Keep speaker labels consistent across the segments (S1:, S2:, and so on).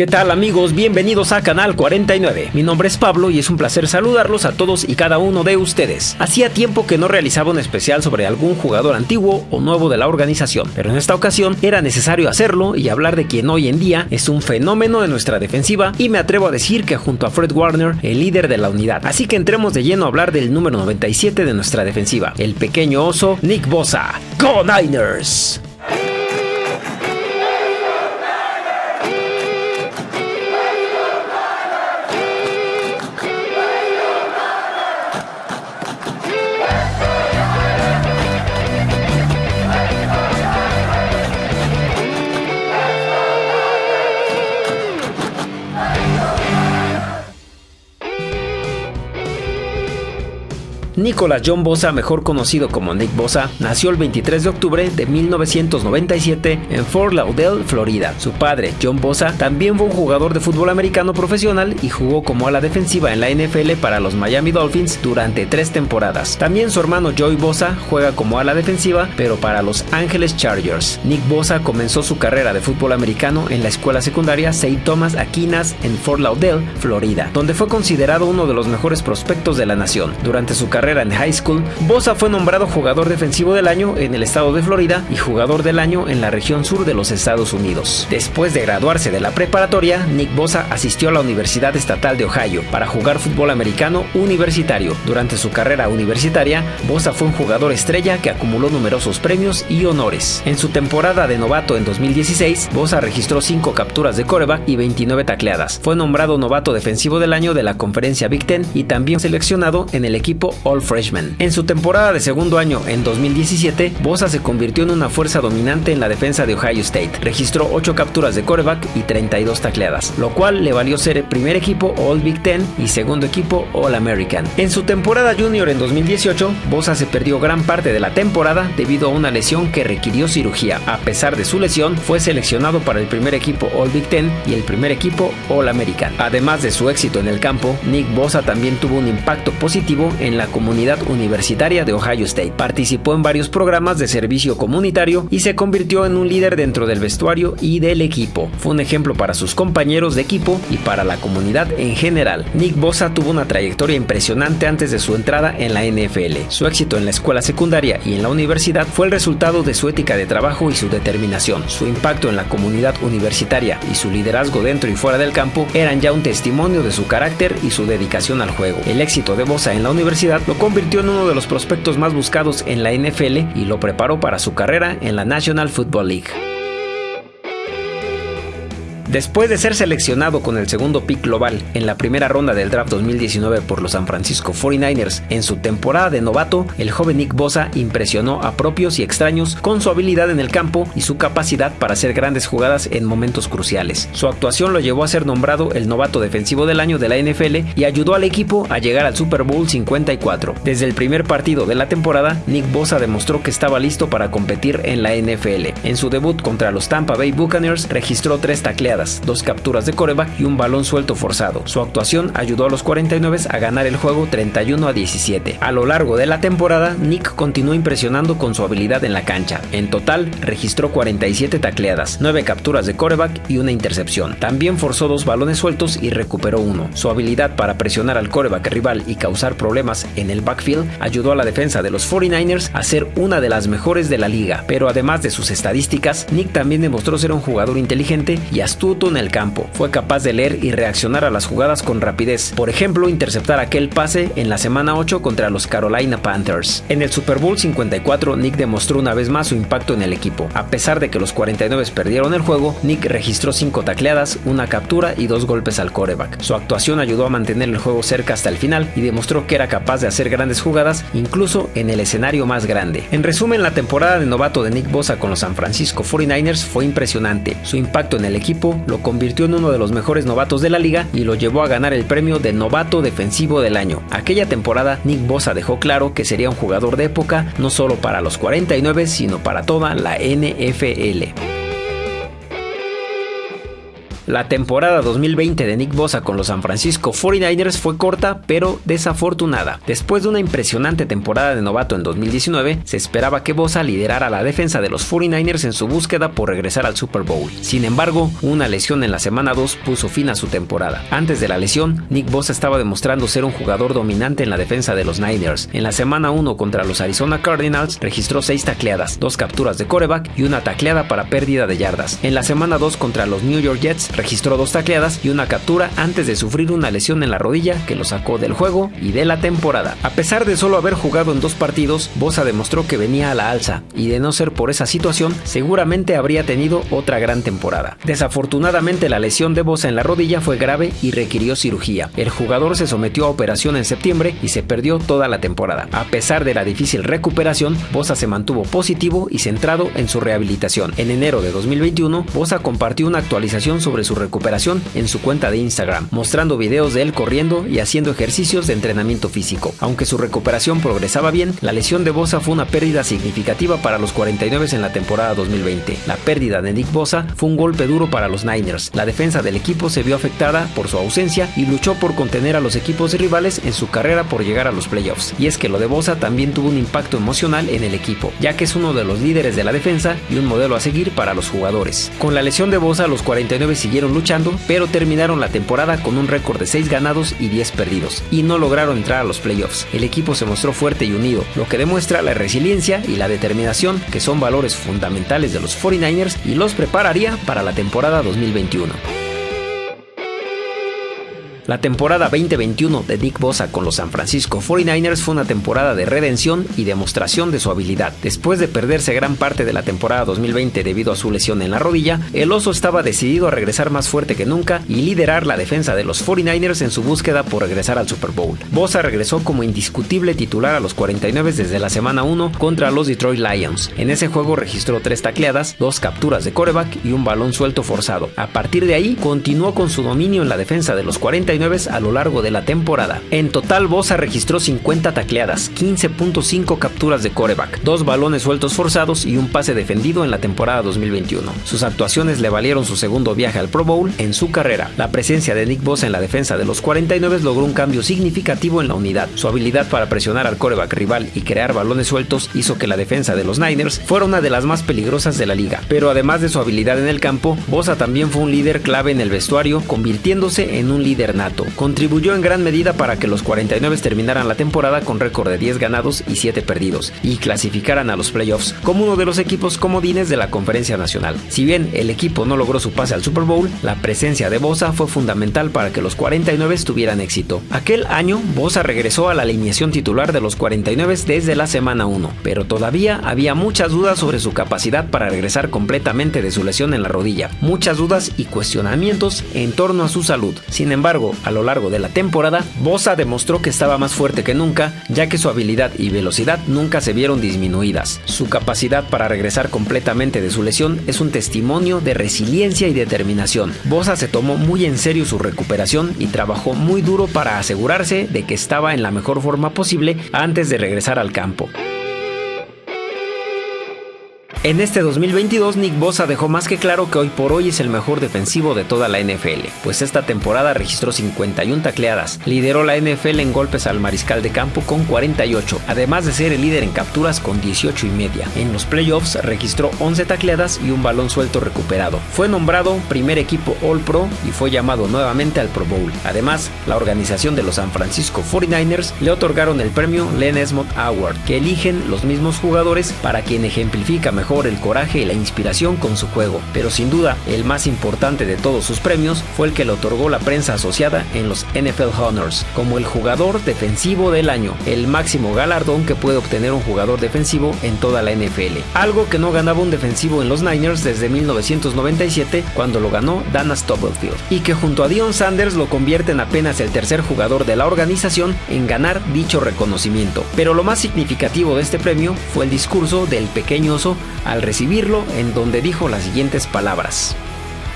S1: ¿Qué tal amigos? Bienvenidos a Canal 49. Mi nombre es Pablo y es un placer saludarlos a todos y cada uno de ustedes. Hacía tiempo que no realizaba un especial sobre algún jugador antiguo o nuevo de la organización, pero en esta ocasión era necesario hacerlo y hablar de quien hoy en día es un fenómeno de nuestra defensiva y me atrevo a decir que junto a Fred Warner, el líder de la unidad. Así que entremos de lleno a hablar del número 97 de nuestra defensiva, el pequeño oso Nick Bosa. ¡Go Niners! Nicolas John Bosa, mejor conocido como Nick Bosa, nació el 23 de octubre de 1997 en Fort Lauderdale, Florida. Su padre, John Bosa, también fue un jugador de fútbol americano profesional y jugó como ala defensiva en la NFL para los Miami Dolphins durante tres temporadas. También su hermano Joey Bosa juega como ala defensiva, pero para los Angeles Chargers. Nick Bosa comenzó su carrera de fútbol americano en la escuela secundaria St. Thomas Aquinas en Fort Lauderdale, Florida, donde fue considerado uno de los mejores prospectos de la nación. Durante su carrera en high school, Bosa fue nombrado jugador defensivo del año en el estado de Florida y jugador del año en la región sur de los Estados Unidos. Después de graduarse de la preparatoria, Nick Bosa asistió a la Universidad Estatal de Ohio para jugar fútbol americano universitario. Durante su carrera universitaria, Bosa fue un jugador estrella que acumuló numerosos premios y honores. En su temporada de novato en 2016, Bosa registró 5 capturas de coreback y 29 tacleadas. Fue nombrado novato defensivo del año de la conferencia Big Ten y también seleccionado en el equipo All Freshman. En su temporada de segundo año en 2017, Bosa se convirtió en una fuerza dominante en la defensa de Ohio State. Registró 8 capturas de quarterback y 32 tacleadas, lo cual le valió ser el primer equipo All Big Ten y segundo equipo All American. En su temporada junior en 2018, Bosa se perdió gran parte de la temporada debido a una lesión que requirió cirugía. A pesar de su lesión, fue seleccionado para el primer equipo All Big Ten y el primer equipo All American. Además de su éxito en el campo, Nick Bosa también tuvo un impacto positivo en la comunidad Comunidad Universitaria de Ohio State. Participó en varios programas de servicio comunitario y se convirtió en un líder dentro del vestuario y del equipo. Fue un ejemplo para sus compañeros de equipo y para la comunidad en general. Nick Bosa tuvo una trayectoria impresionante antes de su entrada en la NFL. Su éxito en la escuela secundaria y en la universidad fue el resultado de su ética de trabajo y su determinación. Su impacto en la comunidad universitaria y su liderazgo dentro y fuera del campo eran ya un testimonio de su carácter y su dedicación al juego. El éxito de Bosa en la universidad lo convirtió en uno de los prospectos más buscados en la NFL y lo preparó para su carrera en la National Football League. Después de ser seleccionado con el segundo pick global en la primera ronda del draft 2019 por los San Francisco 49ers en su temporada de novato, el joven Nick Bosa impresionó a propios y extraños con su habilidad en el campo y su capacidad para hacer grandes jugadas en momentos cruciales. Su actuación lo llevó a ser nombrado el novato defensivo del año de la NFL y ayudó al equipo a llegar al Super Bowl 54. Desde el primer partido de la temporada, Nick Bosa demostró que estaba listo para competir en la NFL. En su debut contra los Tampa Bay Buccaneers registró tres tacleadas dos capturas de coreback y un balón suelto forzado. Su actuación ayudó a los 49 a ganar el juego 31 a 17. A lo largo de la temporada, Nick continuó impresionando con su habilidad en la cancha. En total, registró 47 tacleadas, 9 capturas de coreback y una intercepción. También forzó dos balones sueltos y recuperó uno. Su habilidad para presionar al coreback rival y causar problemas en el backfield ayudó a la defensa de los 49ers a ser una de las mejores de la liga. Pero además de sus estadísticas, Nick también demostró ser un jugador inteligente y astuto en el campo. Fue capaz de leer y reaccionar a las jugadas con rapidez. Por ejemplo, interceptar aquel pase en la semana 8 contra los Carolina Panthers. En el Super Bowl 54, Nick demostró una vez más su impacto en el equipo. A pesar de que los 49 perdieron el juego, Nick registró 5 tacleadas, una captura y dos golpes al coreback. Su actuación ayudó a mantener el juego cerca hasta el final y demostró que era capaz de hacer grandes jugadas incluso en el escenario más grande. En resumen, la temporada de novato de Nick Bosa con los San Francisco 49ers fue impresionante. Su impacto en el equipo lo convirtió en uno de los mejores novatos de la liga y lo llevó a ganar el premio de novato defensivo del año. Aquella temporada, Nick Bosa dejó claro que sería un jugador de época no solo para los 49, sino para toda la NFL. La temporada 2020 de Nick Bosa con los San Francisco 49ers fue corta pero desafortunada. Después de una impresionante temporada de novato en 2019, se esperaba que Bosa liderara la defensa de los 49ers en su búsqueda por regresar al Super Bowl. Sin embargo, una lesión en la semana 2 puso fin a su temporada. Antes de la lesión, Nick Bosa estaba demostrando ser un jugador dominante en la defensa de los Niners. En la semana 1 contra los Arizona Cardinals registró 6 tacleadas, 2 capturas de coreback y una tacleada para pérdida de yardas. En la semana 2 contra los New York Jets registró 2 tacleadas y una captura antes de sufrir una lesión en la rodilla que lo sacó del juego y de la temporada. A pesar de solo haber jugado en dos partidos, Bosa demostró que venía a la alza y de no ser por esa situación, seguramente habría tenido otra gran temporada. Desafortunadamente la lesión de Bosa en la rodilla fue grave y requirió cirugía. El jugador se sometió a operación en septiembre y se perdió toda la temporada. A pesar de la difícil recuperación, Bosa se mantuvo positivo y centrado en su rehabilitación. En enero de 2021, Bosa compartió una actualización sobre su recuperación en su cuenta de Instagram, mostrando videos de él corriendo y haciendo ejercicios de entrenamiento físico. Aunque su recuperación progresaba bien, la lesión de Bosa fue una pérdida significativa para los 49 en la temporada 2020. La pérdida de Nick Bosa fue un golpe duro para los Niners. La defensa del equipo se vio afectada por su ausencia y luchó por contener a los equipos rivales en su carrera por llegar a los playoffs. Y es que lo de Bosa también tuvo un impacto emocional en el equipo, ya que es uno de los líderes de la defensa y un modelo a seguir para los jugadores. Con la lesión de Bosa, los 49 siguieron luchando, pero terminaron la temporada con un récord de 6 ganados y 10 perdidos, y no lograron entrar a los playoffs. El equipo se mostró fuerte y unido, lo que demuestra la resiliencia y la determinación que son valores fundamentales de los 49ers y los prepararía para la temporada 2021. La temporada 2021 de Nick Bosa con los San Francisco 49ers fue una temporada de redención y demostración de su habilidad. Después de perderse gran parte de la temporada 2020 debido a su lesión en la rodilla, el oso estaba decidido a regresar más fuerte que nunca y liderar la defensa de los 49ers en su búsqueda por regresar al Super Bowl. Bosa regresó como indiscutible titular a los 49 desde la semana 1 contra los Detroit Lions. En ese juego registró tres tacleadas, dos capturas de coreback y un balón suelto forzado. A partir de ahí, continuó con su dominio en la defensa de los 49 a lo largo de la temporada. En total, Bosa registró 50 tacleadas, 15.5 capturas de coreback, dos balones sueltos forzados y un pase defendido en la temporada 2021. Sus actuaciones le valieron su segundo viaje al Pro Bowl en su carrera. La presencia de Nick Bosa en la defensa de los 49 logró un cambio significativo en la unidad. Su habilidad para presionar al coreback rival y crear balones sueltos hizo que la defensa de los Niners fuera una de las más peligrosas de la liga. Pero además de su habilidad en el campo, Bosa también fue un líder clave en el vestuario, convirtiéndose en un líder contribuyó en gran medida para que los 49 terminaran la temporada con récord de 10 ganados y 7 perdidos y clasificaran a los playoffs como uno de los equipos comodines de la Conferencia Nacional. Si bien el equipo no logró su pase al Super Bowl, la presencia de Bosa fue fundamental para que los 49 tuvieran éxito. Aquel año, Bosa regresó a la alineación titular de los 49 desde la semana 1, pero todavía había muchas dudas sobre su capacidad para regresar completamente de su lesión en la rodilla, muchas dudas y cuestionamientos en torno a su salud. Sin embargo, a lo largo de la temporada, Bosa demostró que estaba más fuerte que nunca, ya que su habilidad y velocidad nunca se vieron disminuidas. Su capacidad para regresar completamente de su lesión es un testimonio de resiliencia y determinación. Bosa se tomó muy en serio su recuperación y trabajó muy duro para asegurarse de que estaba en la mejor forma posible antes de regresar al campo. En este 2022, Nick Bosa dejó más que claro que hoy por hoy es el mejor defensivo de toda la NFL, pues esta temporada registró 51 tacleadas, lideró la NFL en golpes al mariscal de campo con 48, además de ser el líder en capturas con 18 y media. En los playoffs registró 11 tacleadas y un balón suelto recuperado. Fue nombrado primer equipo All Pro y fue llamado nuevamente al Pro Bowl. Además, la organización de los San Francisco 49ers le otorgaron el premio Len Esmond Award, que eligen los mismos jugadores para quien ejemplifica mejor el coraje y la inspiración con su juego, pero sin duda el más importante de todos sus premios fue el que le otorgó la prensa asociada en los NFL Honors, como el jugador defensivo del año, el máximo galardón que puede obtener un jugador defensivo en toda la NFL, algo que no ganaba un defensivo en los Niners desde 1997 cuando lo ganó Dana Stubblefield, y que junto a Dion Sanders lo convierte en apenas el tercer jugador de la organización en ganar dicho reconocimiento. Pero lo más significativo de este premio fue el discurso del pequeño oso al recibirlo en donde dijo las siguientes palabras.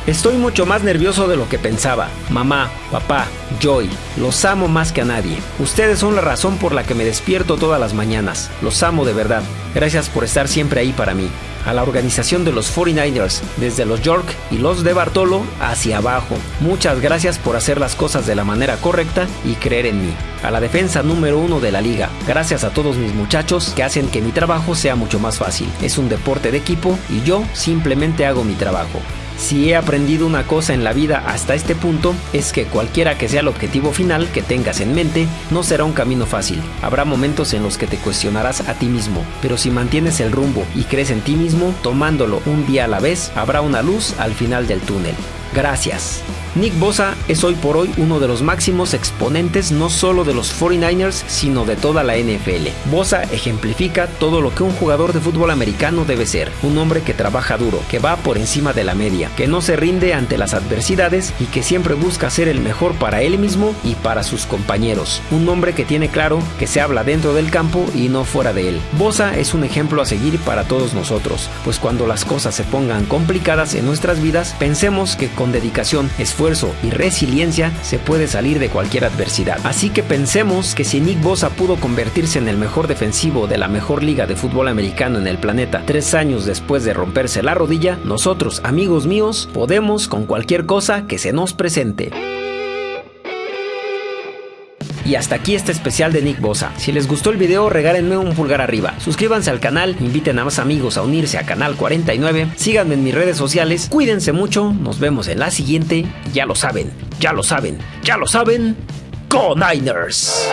S1: Estoy mucho más nervioso de lo que pensaba. Mamá, papá, Joy, los amo más que a nadie. Ustedes son la razón por la que me despierto todas las mañanas. Los amo de verdad. Gracias por estar siempre ahí para mí a la organización de los 49ers, desde los York y los de Bartolo hacia abajo. Muchas gracias por hacer las cosas de la manera correcta y creer en mí. A la defensa número uno de la liga. Gracias a todos mis muchachos que hacen que mi trabajo sea mucho más fácil. Es un deporte de equipo y yo simplemente hago mi trabajo. Si he aprendido una cosa en la vida hasta este punto, es que cualquiera que sea el objetivo final que tengas en mente, no será un camino fácil. Habrá momentos en los que te cuestionarás a ti mismo, pero si mantienes el rumbo y crees en ti mismo, tomándolo un día a la vez, habrá una luz al final del túnel. Gracias. Nick Bosa es hoy por hoy uno de los máximos exponentes no solo de los 49ers, sino de toda la NFL. Bosa ejemplifica todo lo que un jugador de fútbol americano debe ser, un hombre que trabaja duro, que va por encima de la media, que no se rinde ante las adversidades y que siempre busca ser el mejor para él mismo y para sus compañeros. Un hombre que tiene claro que se habla dentro del campo y no fuera de él. Bosa es un ejemplo a seguir para todos nosotros, pues cuando las cosas se pongan complicadas en nuestras vidas, pensemos que con dedicación, esfuerzo, y resiliencia se puede salir de cualquier adversidad. Así que pensemos que si Nick Bosa pudo convertirse en el mejor defensivo de la mejor liga de fútbol americano en el planeta tres años después de romperse la rodilla, nosotros, amigos míos, podemos con cualquier cosa que se nos presente. Y hasta aquí este especial de Nick Bosa. Si les gustó el video, regálenme un pulgar arriba. Suscríbanse al canal, inviten a más amigos a unirse a Canal 49, síganme en mis redes sociales, cuídense mucho, nos vemos en la siguiente. Ya lo saben, ya lo saben, ya lo saben. ¡Go Niners!